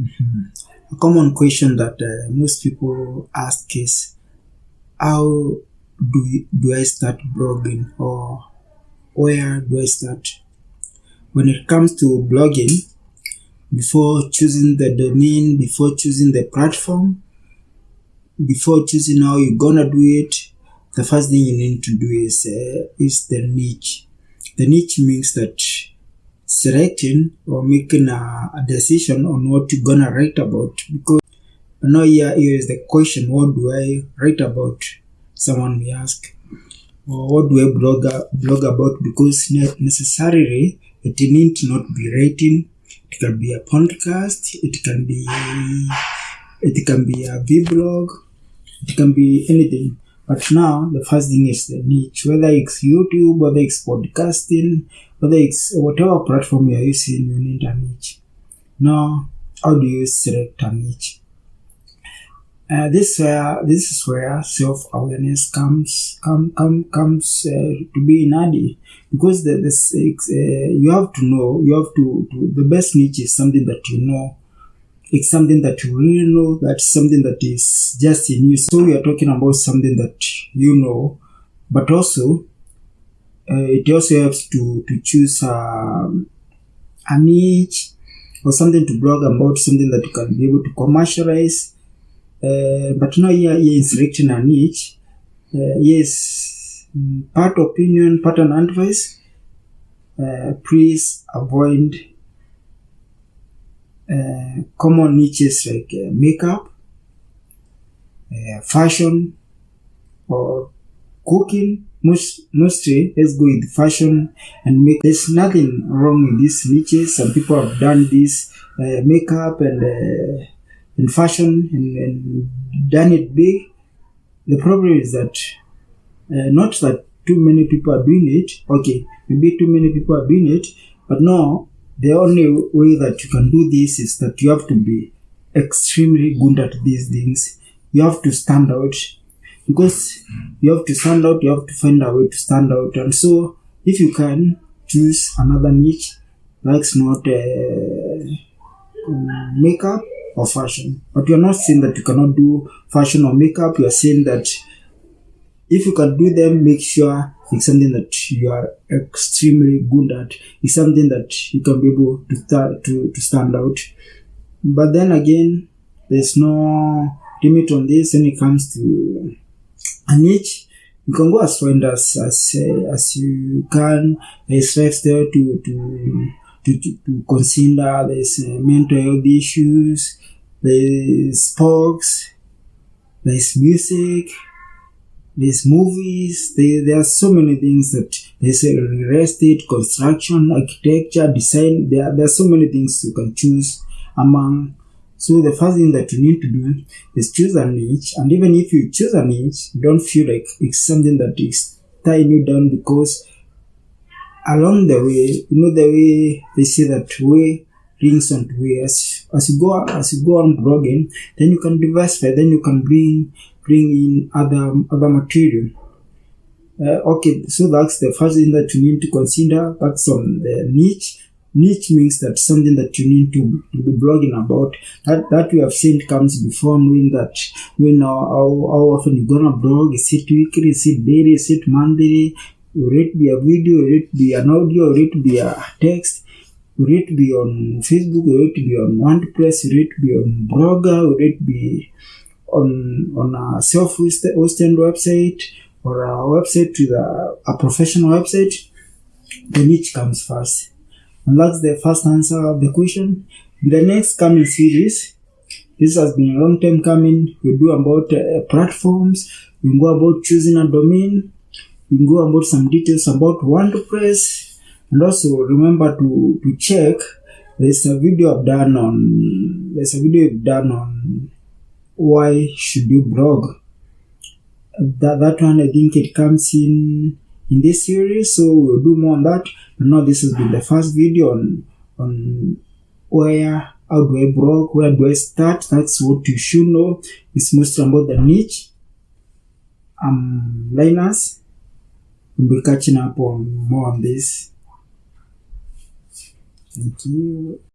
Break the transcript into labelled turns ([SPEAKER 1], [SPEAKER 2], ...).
[SPEAKER 1] A common question that uh, most people ask is how do, do I start blogging or where do I start? When it comes to blogging, before choosing the domain, before choosing the platform, before choosing how you're gonna do it, the first thing you need to do is uh, is the niche. The niche means that selecting or making a, a decision on what you're gonna write about because now here, here is the question what do I write about? Someone may ask. Or what do I blog, blog about? Because necessarily it need not be writing. It can be a podcast. It can be it can be a vlog. It can be anything. But now the first thing is the niche, whether it's YouTube, whether it's podcasting, whether it's whatever platform you're using, you need a niche. Now, how do you select a niche? Uh, this where this is where self awareness comes come, come comes uh, to be in handy because the, the uh, you have to know you have to, to the best niche is something that you know it's something that you really know that's something that is just in you. So are talking about something that you know. But also uh, it also helps to to choose um, a niche or something to blog about something that you can be able to commercialize. Uh, but now here, here is selecting a niche. Uh, yes part opinion part and advice. Uh, please avoid uh, common niches like uh, makeup, uh, fashion, or cooking. Most mostly, let's go with fashion and make. There's nothing wrong with these niches. Some people have done this makeup and and fashion and, and done it big. The problem is that not that too many people are doing it. Okay, maybe too many people are doing it, but no, the only way that you can do this is that you have to be extremely good at these things. You have to stand out because you have to stand out, you have to find a way to stand out. And so, if you can choose another niche, that's not uh, makeup or fashion. But you're not saying that you cannot do fashion or makeup, you're saying that if you can do them, make sure it's something that you are extremely good at. It's something that you can be able to to, to stand out. But then again, there's no limit on this when it comes to a niche. You can go as far as as, uh, as you can. There's lifestyle to to to, to, to consider. There's uh, mental health issues. There's sports. There's music there's movies, there, there are so many things that they say real estate, construction, architecture, design, there, there are so many things you can choose among. So the first thing that you need to do is choose a niche and even if you choose a niche, don't feel like it's something that is tying you down because along the way, you know the way they say that way rings on way as, as you go as you go on blogging, then you can diversify, then you can bring bring in other other material. Uh, okay, so that's the first thing that you need to consider. That's on the niche. Niche means that something that you need to, to be blogging about. That that we have seen comes before knowing that you know how, how often you're gonna blog. Is it weekly? Is it daily? Is it monthly? Will it be a video? Will it be an audio? Will it be a text? Will it be on Facebook? Will it be on WordPress? Will it be on Blogger? Will it be on on a self-hosted website or a website with a, a professional website, the niche comes first. And that's the first answer of the question. The next coming series, this has been a long time coming. We do about uh, platforms. We go about choosing a domain. We go about some details about WordPress. And also remember to, to check. There's a video I've done on. There's a video I've done on why should you blog? That, that one i think it comes in in this series so we'll do more on that. But now this has been the first video on on where how do i blog where do i start? That's what you should know. It's mostly about the niche. Um linus we'll be catching up on more on this. Thank you